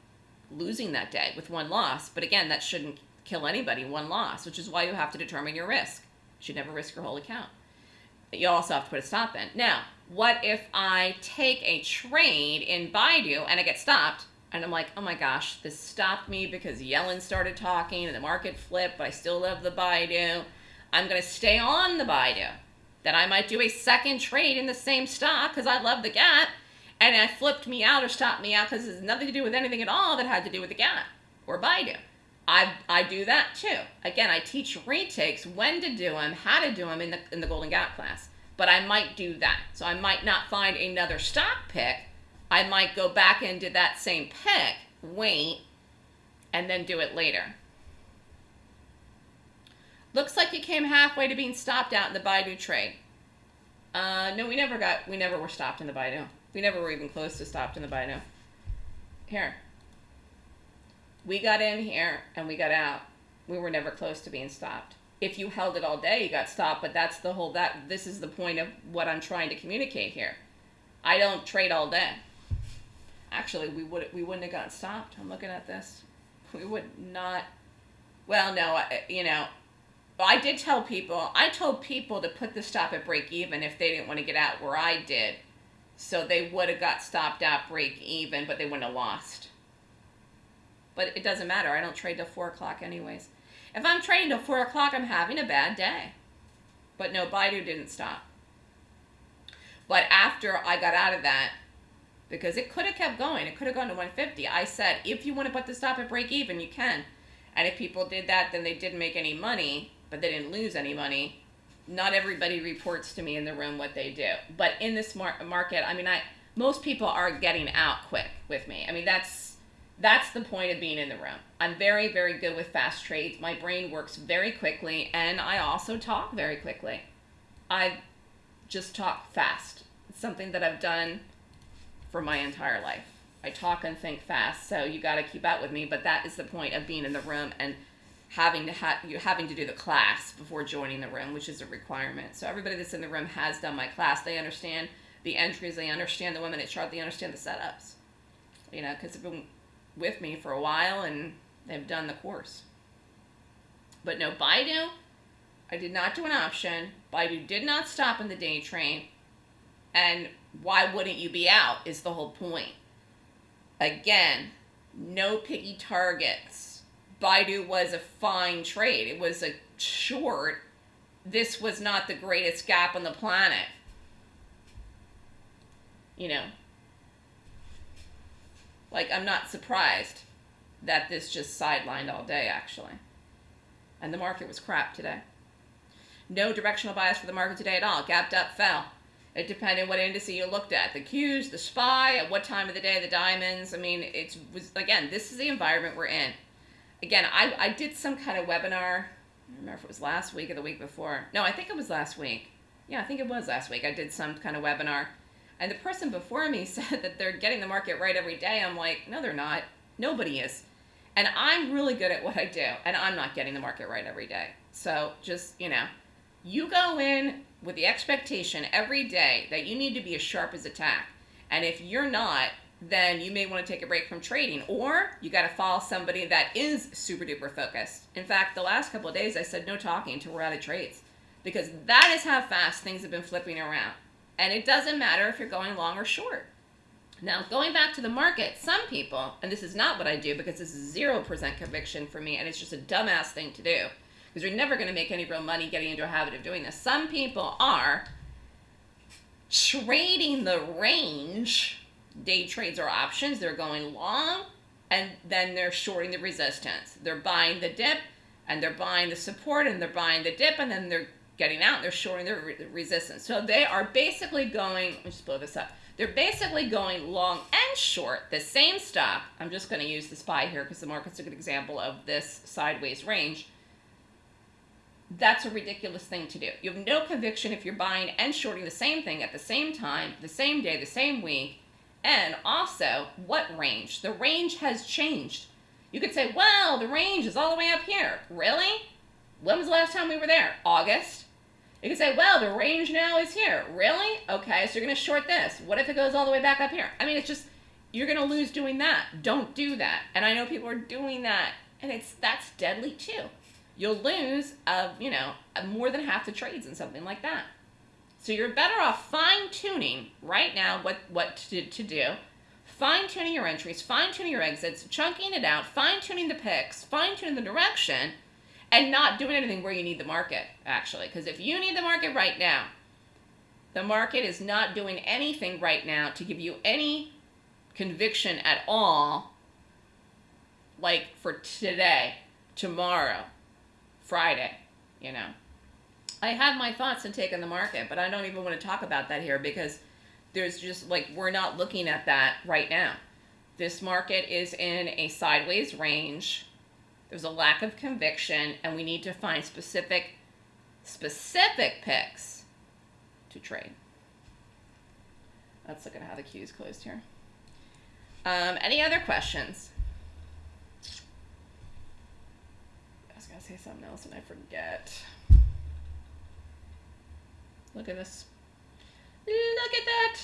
losing that day with one loss. But again, that shouldn't kill anybody, one loss, which is why you have to determine your risk. You should never risk your whole account. You also have to put a stop in. Now, what if I take a trade in Baidu and I get stopped? And I'm like, oh my gosh, this stopped me because Yellen started talking and the market flipped, but I still love the Baidu. I'm going to stay on the Baidu. Then I might do a second trade in the same stock because I love the gap. And it flipped me out or stopped me out because it has nothing to do with anything at all that had to do with the gap or Baidu. I, I do that too. Again, I teach retakes, when to do them, how to do them in the, in the Golden Gap class. But I might do that. So I might not find another stock pick I might go back into that same pick, wait, and then do it later. Looks like you came halfway to being stopped out in the Baidu trade. Uh, no, we never got, we never were stopped in the Baidu. We never were even close to stopped in the Baidu. Here. We got in here and we got out. We were never close to being stopped. If you held it all day, you got stopped, but that's the whole, that, this is the point of what I'm trying to communicate here. I don't trade all day. Actually, we would we wouldn't have gotten stopped. I'm looking at this. We would not. Well, no, I, you know, I did tell people. I told people to put the stop at break even if they didn't want to get out where I did. So they would have got stopped at break even, but they wouldn't have lost. But it doesn't matter. I don't trade till four o'clock anyways. If I'm trading till four o'clock, I'm having a bad day. But no, Baidu didn't stop. But after I got out of that, because it could have kept going. It could have gone to 150. I said, if you want to put the stop at break even, you can. And if people did that, then they didn't make any money, but they didn't lose any money. Not everybody reports to me in the room what they do. But in this mar- market, I mean, I most people are getting out quick with me. I mean, that's that's the point of being in the room. I'm very, very good with fast trades. My brain works very quickly, and I also talk very quickly. I just talk fast. It's something that I've done for my entire life. I talk and think fast, so you got to keep up with me. But that is the point of being in the room and having to have you having to do the class before joining the room, which is a requirement. So everybody that's in the room has done my class. They understand the entries. They understand the women at chart. They understand the setups. You know, because with me for a while and they've done the course. But no, Baidu, I did not do an option. Baidu did not stop in the day train. And why wouldn't you be out is the whole point. Again, no piggy targets. Baidu was a fine trade. It was a short. This was not the greatest gap on the planet. You know, like I'm not surprised that this just sidelined all day actually. And the market was crap today. No directional bias for the market today at all. Gapped up, fell. It depended what indice you looked at. The Qs, the SPY, at what time of the day, the diamonds. I mean, it's was again, this is the environment we're in. Again, I, I did some kind of webinar. I remember if it was last week or the week before. No, I think it was last week. Yeah, I think it was last week. I did some kind of webinar. And the person before me said that they're getting the market right every day. I'm like, no, they're not. Nobody is. And I'm really good at what I do, and I'm not getting the market right every day. So just, you know, you go in with the expectation every day that you need to be as sharp as a tack. And if you're not, then you may want to take a break from trading or you got to follow somebody that is super duper focused. In fact, the last couple of days I said no talking until we're out of trades because that is how fast things have been flipping around. And it doesn't matter if you're going long or short. Now, going back to the market, some people, and this is not what I do because this is 0% conviction for me and it's just a dumbass thing to do because you're never going to make any real money getting into a habit of doing this. Some people are trading the range, day trades or options. They're going long and then they're shorting the resistance. They're buying the dip and they're buying the support and they're buying the dip and then they're getting out they're shorting their re resistance. So they are basically going, let me just blow this up. They're basically going long and short the same stock. I'm just going to use the SPY here because the market's a good example of this sideways range. That's a ridiculous thing to do. You have no conviction if you're buying and shorting the same thing at the same time, the same day, the same week. And also, what range? The range has changed. You could say, well, the range is all the way up here. Really? When was the last time we were there? August? You can say, well, the range now is here. Really? Okay, so you're going to short this. What if it goes all the way back up here? I mean, it's just, you're going to lose doing that. Don't do that. And I know people are doing that, and it's that's deadly too. You'll lose, of you know, uh, more than half the trades in something like that. So you're better off fine tuning right now what, what to, to do, fine tuning your entries, fine tuning your exits, chunking it out, fine tuning the picks, fine tuning the direction, and not doing anything where you need the market, actually. Because if you need the market right now, the market is not doing anything right now to give you any conviction at all, like for today, tomorrow, Friday, you know. I have my thoughts and take on the market, but I don't even want to talk about that here because there's just like, we're not looking at that right now. This market is in a sideways range there's a lack of conviction, and we need to find specific, specific picks to trade. Let's look at how the queue is closed here. Um, any other questions? I was going to say something else and I forget. Look at this. Look at that.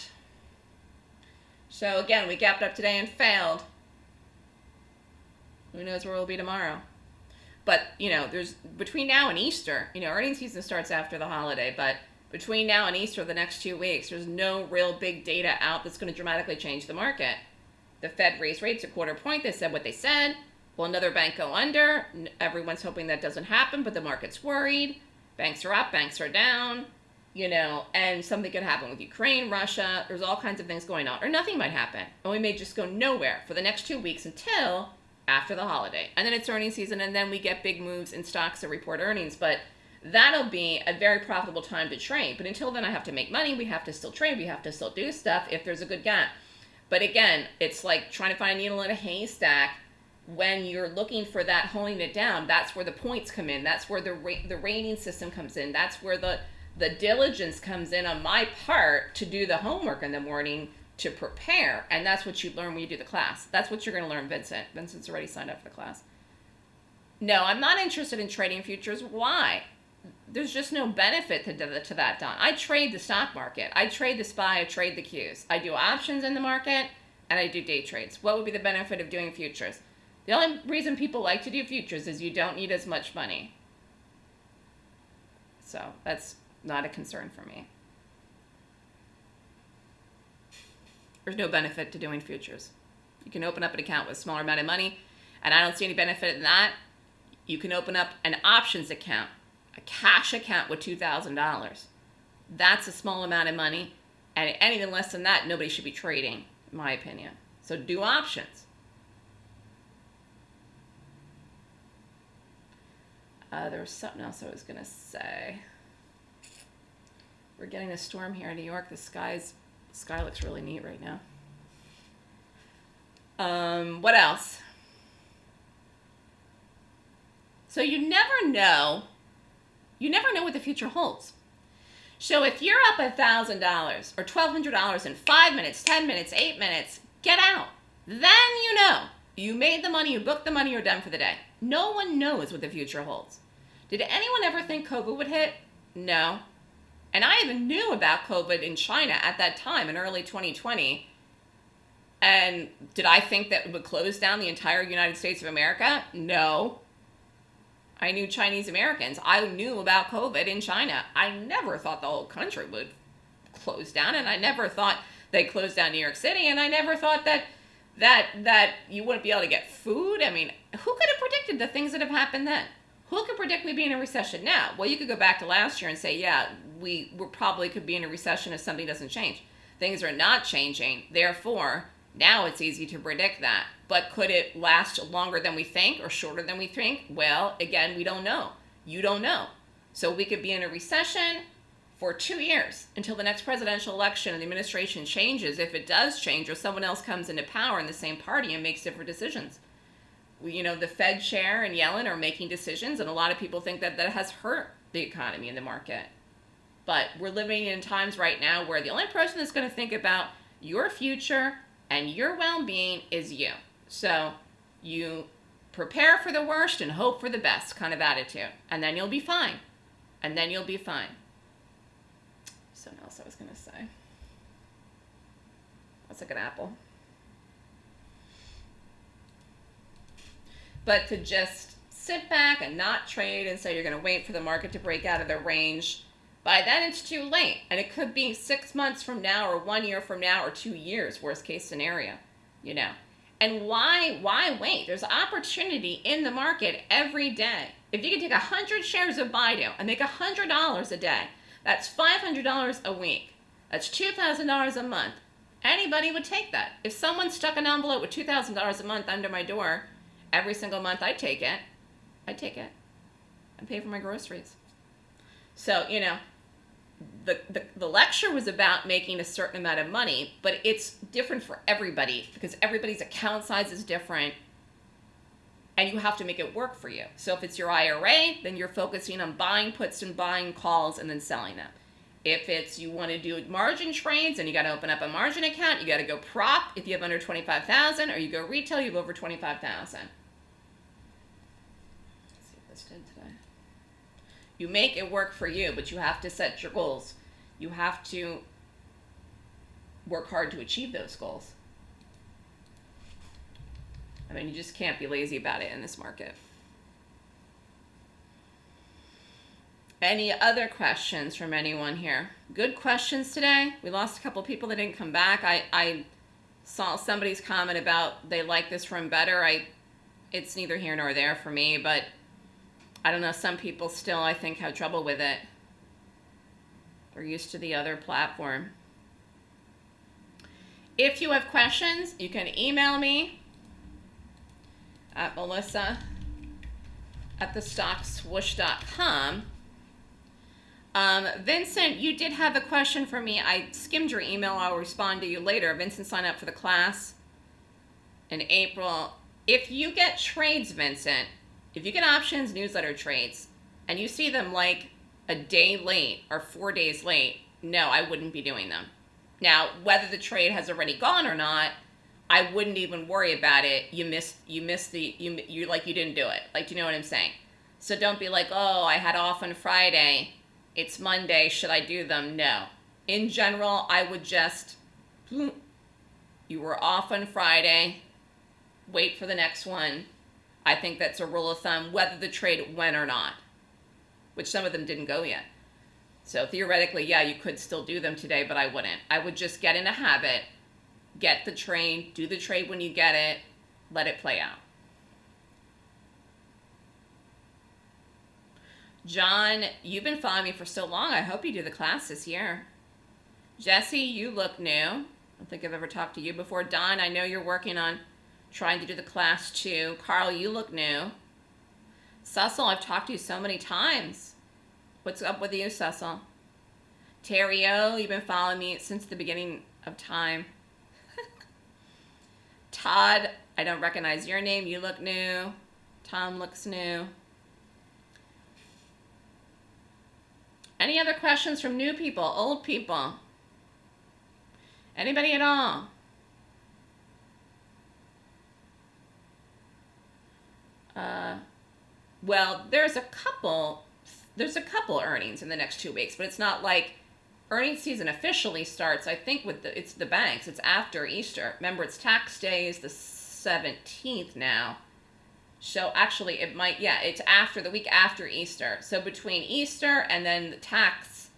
So again, we gapped up today and failed. Who knows where we'll be tomorrow? But, you know, there's between now and Easter, you know, earnings season starts after the holiday, but between now and Easter, the next two weeks, there's no real big data out that's going to dramatically change the market. The Fed raised rates a quarter point. They said what they said. Will another bank go under? Everyone's hoping that doesn't happen, but the market's worried. Banks are up, banks are down, you know, and something could happen with Ukraine, Russia. There's all kinds of things going on, or nothing might happen. And we may just go nowhere for the next two weeks until after the holiday. And then it's earnings season, and then we get big moves in stocks that report earnings. But that'll be a very profitable time to trade. But until then, I have to make money. We have to still trade. We have to still do stuff if there's a good gap. But again, it's like trying to find a needle in a haystack. When you're looking for that holding it down, that's where the points come in. That's where the ra- the rating system comes in. That's where the the diligence comes in on my part to do the homework in the morning to prepare. And that's what you learn when you do the class. That's what you're going to learn, Vincent. Vincent's already signed up for the class. No, I'm not interested in trading futures. Why? There's just no benefit to, to that, Don. I trade the stock market. I trade the SPY. I trade the Qs. I do options in the market, and I do day trades. What would be the benefit of doing futures? The only reason people like to do futures is you don't need as much money. So that's not a concern for me. There's no benefit to doing futures. You can open up an account with a smaller amount of money, and I don't see any benefit in that. You can open up an options account, a cash account with $2,000. That's a small amount of money, and anything less than that, nobody should be trading, in my opinion. So do options. Uh, there was something else I was going to say. We're getting a storm here in New York. The sky's sky looks really neat right now. Um, what else? So you never know. You never know what the future holds. So if you're up a thousand dollars or twelve hundred dollars in five minutes, ten minutes, eight minutes, get out. Then you know you made the money, you booked the money, you're done for the day. No one knows what the future holds. Did anyone ever think COVID would hit? No. And I even knew about COVID in China at that time in early 2020. And did I think that it would close down the entire United States of America? No. I knew Chinese Americans. I knew about COVID in China. I never thought the whole country would close down, and I never thought they closed down New York City, and I never thought that that that you wouldn't be able to get food. I mean, who could have predicted the things that have happened then? Who can predict we be in a recession now? Well, you could go back to last year and say, yeah, we we probably could be in a recession if something doesn't change. Things are not changing. Therefore, now it's easy to predict that. But could it last longer than we think or shorter than we think? Well, again, we don't know. You don't know. So we could be in a recession for two years until the next presidential election and the administration changes, if it does change, or someone else comes into power in the same party and makes different decisions. You know, the Fed chair and Yellen are making decisions, and a lot of people think that that has hurt the economy and the market. But we're living in times right now where the only person that's going to think about your future and your well being is you. So you prepare for the worst and hope for the best kind of attitude, and then you'll be fine. And then you'll be fine something else I was going to say. That's like an apple. But to just sit back and not trade and say you're going to wait for the market to break out of the range, by then it's too late. And it could be six months from now or one year from now or two years, worst case scenario, you know. And why why wait? There's opportunity in the market every day. If you can take 100 shares of Baidu and make $100 a day, that's $500 a week. That's $2,000 a month. Anybody would take that. If someone stuck an envelope with $2,000 a month under my door every single month, I'd take it. I'd take it. I'd pay for my groceries. So, you know, the, the, the lecture was about making a certain amount of money, but it's different for everybody because everybody's account size is different and you have to make it work for you. So if it's your IRA, then you're focusing on buying puts and buying calls and then selling them. If it's you want to do margin trades and you got to open up a margin account, you got to go prop if you have under 25,000 or you go retail, you have over 25,000. You make it work for you, but you have to set your goals. You have to work hard to achieve those goals. I mean, you just can't be lazy about it in this market. Any other questions from anyone here? Good questions today. We lost a couple people that didn't come back. I, I saw somebody's comment about they like this room better. I, it's neither here nor there for me, but I don't know. Some people still, I think, have trouble with it. They're used to the other platform. If you have questions, you can email me at melissa at thestockswoosh.com. Um, Vincent, you did have a question for me. I skimmed your email. I'll respond to you later. Vincent signed up for the class in April. If you get trades, Vincent, if you get options newsletter trades, and you see them like a day late or four days late, no, I wouldn't be doing them. Now, whether the trade has already gone or not, I wouldn't even worry about it. You missed you missed the you you like you didn't do it. Like do you know what I'm saying? So don't be like, "Oh, I had off on Friday. It's Monday. Should I do them?" No. In general, I would just you were off on Friday. Wait for the next one. I think that's a rule of thumb whether the trade went or not. Which some of them didn't go yet. So theoretically, yeah, you could still do them today, but I wouldn't. I would just get in a habit get the trade, do the trade when you get it, let it play out. John, you've been following me for so long. I hope you do the class this year. Jesse, you look new. I don't think I've ever talked to you before. Don, I know you're working on trying to do the class too. Carl, you look new. Cecil, I've talked to you so many times. What's up with you, Cecil? Terry O, you've been following me since the beginning of time. Todd, I don't recognize your name. You look new. Tom looks new. Any other questions from new people, old people? Anybody at all? Well, there's a couple, there's a couple earnings in the next two weeks, but it's not like earnings season officially starts, I think, with the it's the banks. It's after Easter. Remember, it's tax day is the seventeenth now. So actually, it might yeah, it's after the week after Easter. So between Easter and then the tax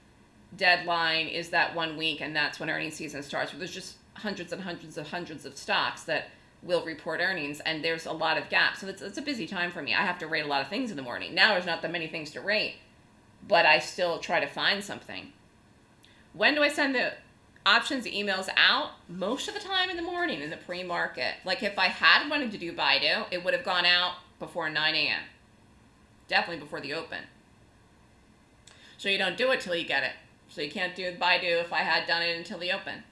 deadline is that one week, and that's when earnings season starts. Where there's just hundreds and hundreds of hundreds of stocks that will report earnings, and there's a lot of gaps. So it's, it's a busy time for me. I have to rate a lot of things in the morning. Now there's not that many things to rate, but I still try to find something. When do I send the options emails out? Most of the time in the morning in the pre-market. Like if I had wanted to do Baidu, it would have gone out before 9 a.m. Definitely before the open. So you don't do it till you get it. So you can't do do if I had done it until the open.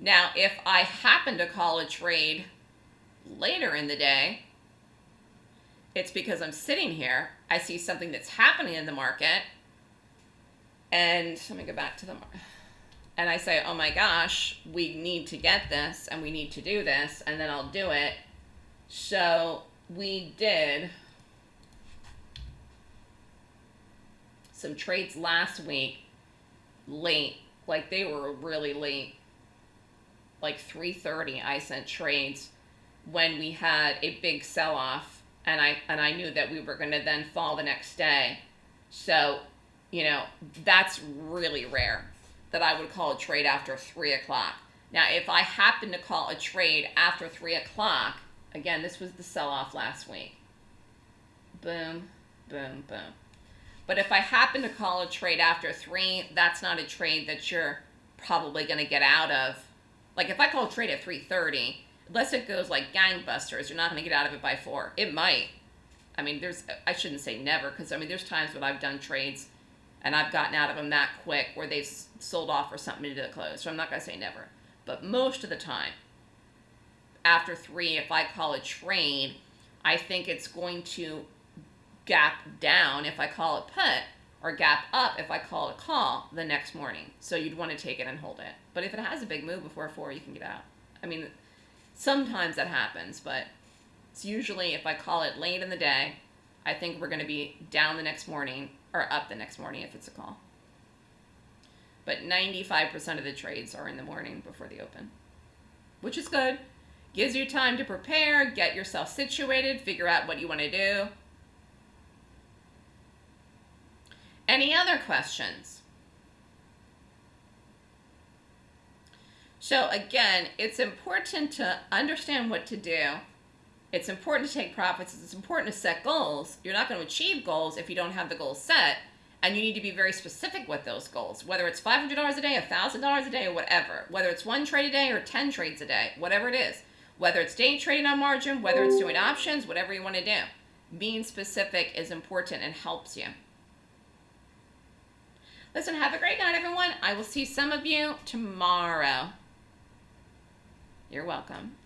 Now, if I happen to call a trade later in the day, it's because I'm sitting here. I see something that's happening in the market. And let me go back to the market. And I say, oh my gosh, we need to get this and we need to do this. And then I'll do it. So we did some trades last week late. Like they were really late. Like 3:30 I sent trades when we had a big sell-off and I and I knew that we were going to then fall the next day. So, you know, that's really rare that I would call a trade after three o'clock. Now, if I happen to call a trade after three o'clock, again, this was the sell-off last week. Boom, boom, boom. But if I happen to call a trade after three, that's not a trade that you're probably going to get out of. Like if I call trade at 3:30, unless it goes like gangbusters, you're not going to get out of it by four. It might. I mean, there's I shouldn't say never because I mean there's times when I've done trades and I've gotten out of them that quick where they've sold off or something to the close. So I'm not going to say never, but most of the time, after three, if I call a trade, I think it's going to gap down if I call it put or gap up if I call a call the next morning. So you'd want to take it and hold it. But if it has a big move before four, you can get out. I mean, sometimes that happens, but it's usually if I call it late in the day, I think we're going to be down the next morning or up the next morning if it's a call. But 95% of the trades are in the morning before the open, which is good. Gives you time to prepare, get yourself situated, figure out what you want to do. Any other questions? So again, it's important to understand what to do. It's important to take profits. It's important to set goals. You're not going to achieve goals if you don't have the goals set. And you need to be very specific with those goals, whether it's $500 a day, $1,000 a day, or whatever. Whether it's one trade a day or 10 trades a day, whatever it is. Whether it's day trading on margin, whether it's doing options, whatever you want to do. Being specific is important and helps you. Listen, have a great night, everyone. I will see some of you tomorrow. You're welcome.